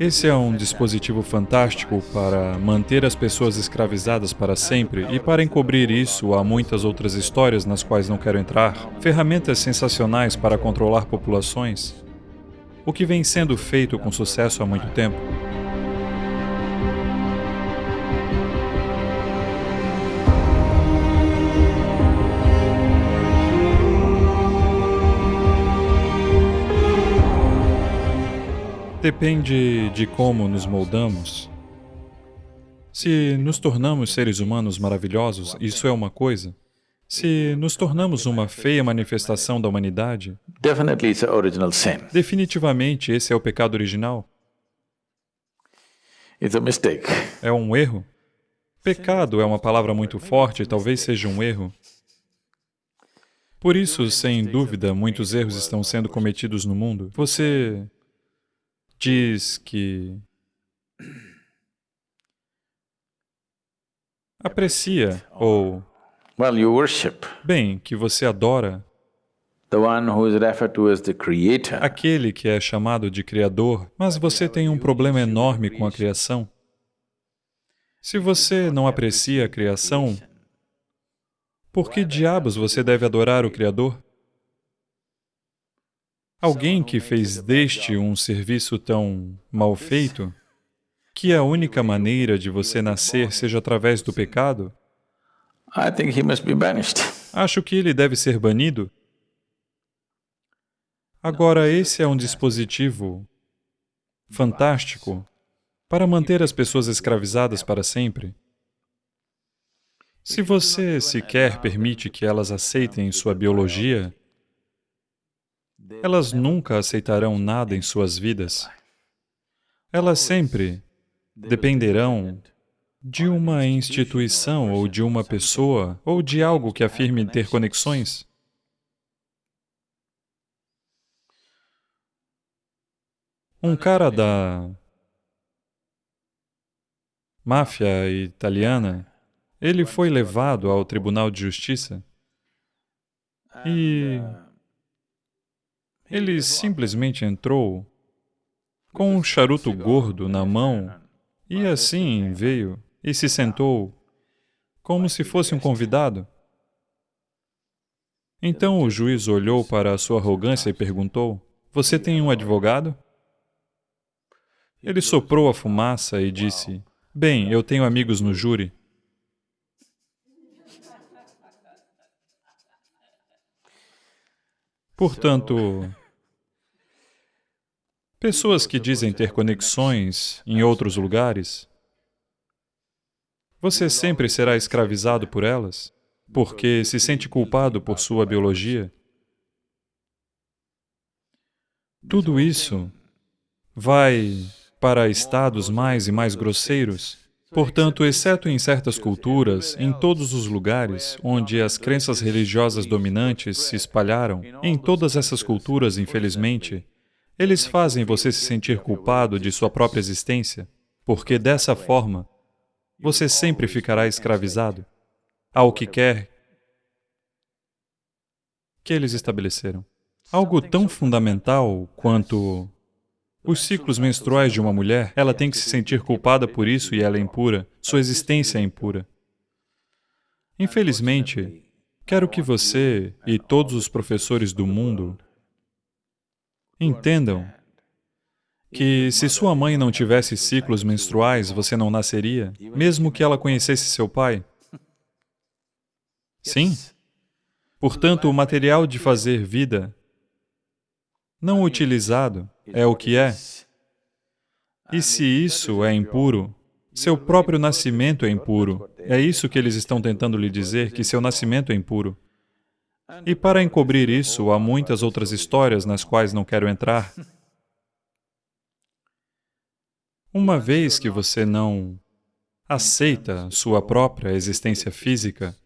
Esse é um dispositivo fantástico para manter as pessoas escravizadas para sempre e para encobrir isso há muitas outras histórias nas quais não quero entrar, ferramentas sensacionais para controlar populações, o que vem sendo feito com sucesso há muito tempo. Depende de como nos moldamos. Se nos tornamos seres humanos maravilhosos, isso é uma coisa. Se nos tornamos uma feia manifestação da humanidade, definitivamente esse é o pecado original. É um erro. Pecado é uma palavra muito forte, talvez seja um erro. Por isso, sem dúvida, muitos erros estão sendo cometidos no mundo. Você diz que aprecia ou well, you worship bem, que você adora the one who is referred to as the creator. aquele que é chamado de Criador, mas você tem um problema enorme com a criação. Se você não aprecia a criação, por que diabos você deve adorar o Criador? Alguém que fez deste um serviço tão mal feito, que a única maneira de você nascer seja através do pecado, acho que ele deve ser banido. Agora, esse é um dispositivo fantástico para manter as pessoas escravizadas para sempre. Se você sequer permite que elas aceitem sua biologia, elas nunca aceitarão nada em suas vidas. Elas sempre dependerão de uma instituição ou de uma pessoa ou de algo que afirme ter conexões. Um cara da máfia italiana, ele foi levado ao Tribunal de Justiça e ele simplesmente entrou com um charuto gordo na mão e assim veio e se sentou como se fosse um convidado. Então o juiz olhou para a sua arrogância e perguntou, você tem um advogado? Ele soprou a fumaça e disse, bem, eu tenho amigos no júri. Portanto, Pessoas que dizem ter conexões em outros lugares, você sempre será escravizado por elas, porque se sente culpado por sua biologia. Tudo isso vai para estados mais e mais grosseiros. Portanto, exceto em certas culturas, em todos os lugares onde as crenças religiosas dominantes se espalharam, em todas essas culturas, infelizmente, eles fazem você se sentir culpado de sua própria existência, porque dessa forma, você sempre ficará escravizado ao que quer que eles estabeleceram. Algo tão fundamental quanto os ciclos menstruais de uma mulher, ela tem que se sentir culpada por isso e ela é impura, sua existência é impura. Infelizmente, quero que você e todos os professores do mundo Entendam que se sua mãe não tivesse ciclos menstruais, você não nasceria, mesmo que ela conhecesse seu pai. Sim. Portanto, o material de fazer vida não utilizado é o que é. E se isso é impuro, seu próprio nascimento é impuro. É isso que eles estão tentando lhe dizer, que seu nascimento é impuro. E para encobrir isso, há muitas outras histórias nas quais não quero entrar. Uma vez que você não aceita sua própria existência física,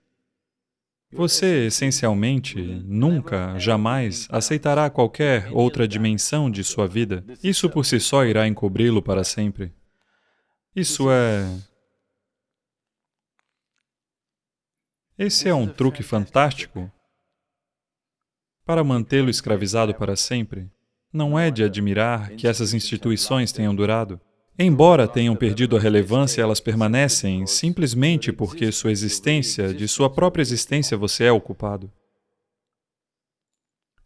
você, essencialmente, nunca, jamais aceitará qualquer outra dimensão de sua vida. Isso por si só irá encobri-lo para sempre. Isso é... Esse é um truque fantástico para mantê-lo escravizado para sempre? Não é de admirar que essas instituições tenham durado. Embora tenham perdido a relevância, elas permanecem simplesmente porque sua existência, de sua própria existência, você é o culpado.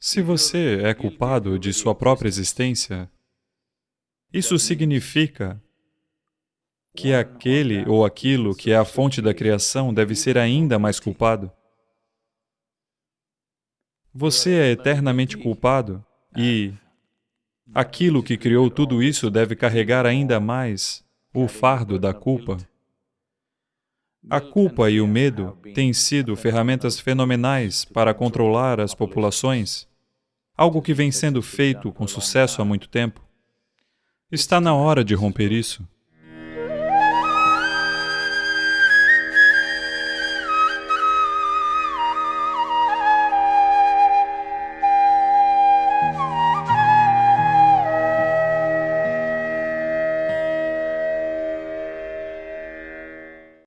Se você é culpado de sua própria existência, isso significa que aquele ou aquilo que é a fonte da criação deve ser ainda mais culpado. Você é eternamente culpado e aquilo que criou tudo isso deve carregar ainda mais o fardo da culpa. A culpa e o medo têm sido ferramentas fenomenais para controlar as populações, algo que vem sendo feito com sucesso há muito tempo. Está na hora de romper isso.